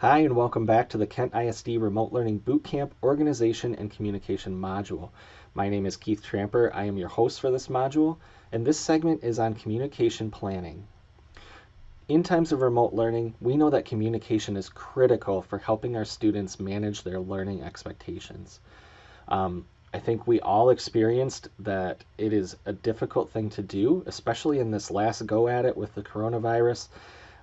Hi, and welcome back to the Kent ISD Remote Learning Bootcamp Organization and Communication module. My name is Keith Tramper. I am your host for this module, and this segment is on communication planning. In times of remote learning, we know that communication is critical for helping our students manage their learning expectations. Um, I think we all experienced that it is a difficult thing to do, especially in this last go at it with the coronavirus.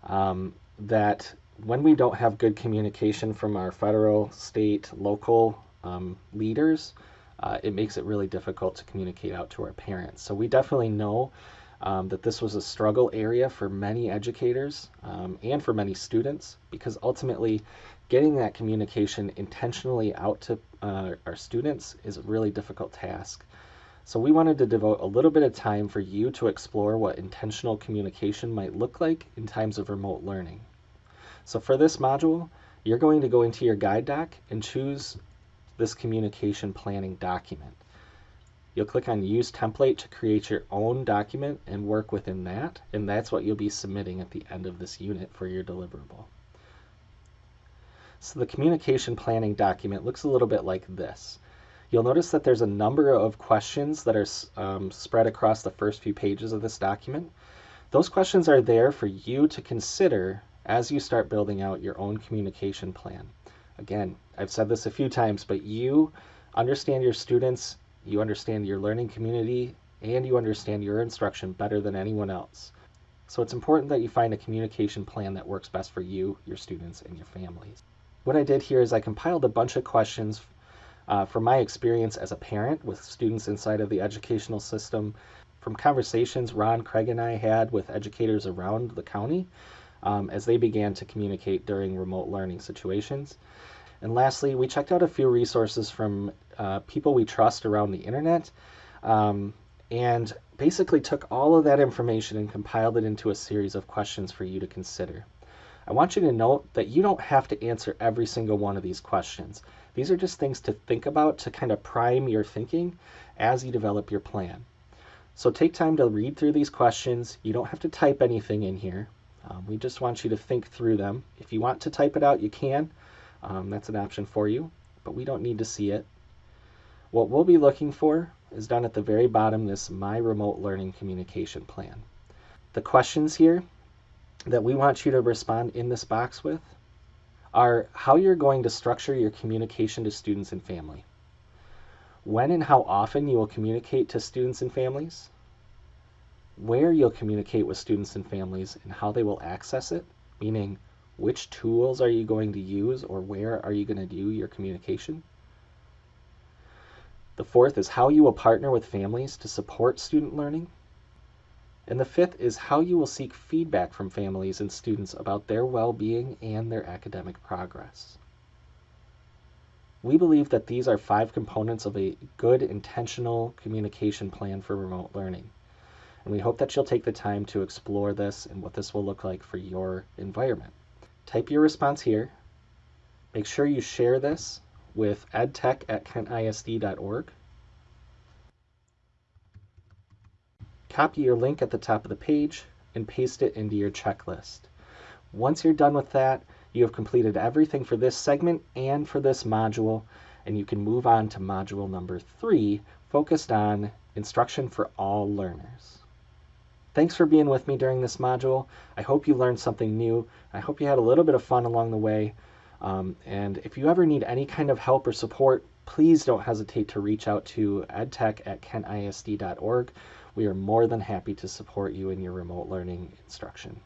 Um, that when we don't have good communication from our federal, state, local um, leaders, uh, it makes it really difficult to communicate out to our parents. So we definitely know um, that this was a struggle area for many educators um, and for many students because ultimately getting that communication intentionally out to uh, our students is a really difficult task. So we wanted to devote a little bit of time for you to explore what intentional communication might look like in times of remote learning. So for this module, you're going to go into your guide doc and choose this communication planning document. You'll click on Use Template to create your own document and work within that, and that's what you'll be submitting at the end of this unit for your deliverable. So the communication planning document looks a little bit like this. You'll notice that there's a number of questions that are um, spread across the first few pages of this document. Those questions are there for you to consider as you start building out your own communication plan. Again, I've said this a few times, but you understand your students, you understand your learning community, and you understand your instruction better than anyone else. So it's important that you find a communication plan that works best for you, your students, and your families. What I did here is I compiled a bunch of questions uh, from my experience as a parent with students inside of the educational system, from conversations Ron, Craig, and I had with educators around the county, um, as they began to communicate during remote learning situations. And lastly, we checked out a few resources from uh, people we trust around the internet um, and basically took all of that information and compiled it into a series of questions for you to consider. I want you to note that you don't have to answer every single one of these questions. These are just things to think about to kind of prime your thinking as you develop your plan. So take time to read through these questions. You don't have to type anything in here. Um, we just want you to think through them. If you want to type it out, you can. Um, that's an option for you, but we don't need to see it. What we'll be looking for is down at the very bottom, this My Remote Learning Communication Plan. The questions here that we want you to respond in this box with are how you're going to structure your communication to students and family, when and how often you will communicate to students and families, where you'll communicate with students and families and how they will access it, meaning which tools are you going to use or where are you going to do your communication. The fourth is how you will partner with families to support student learning. And the fifth is how you will seek feedback from families and students about their well-being and their academic progress. We believe that these are five components of a good intentional communication plan for remote learning. And we hope that you'll take the time to explore this and what this will look like for your environment. Type your response here. Make sure you share this with edtech at kentisd.org. Copy your link at the top of the page and paste it into your checklist. Once you're done with that, you have completed everything for this segment and for this module, and you can move on to module number three, focused on instruction for all learners. Thanks for being with me during this module. I hope you learned something new. I hope you had a little bit of fun along the way. Um, and if you ever need any kind of help or support, please don't hesitate to reach out to edtech at kentisd.org. We are more than happy to support you in your remote learning instruction.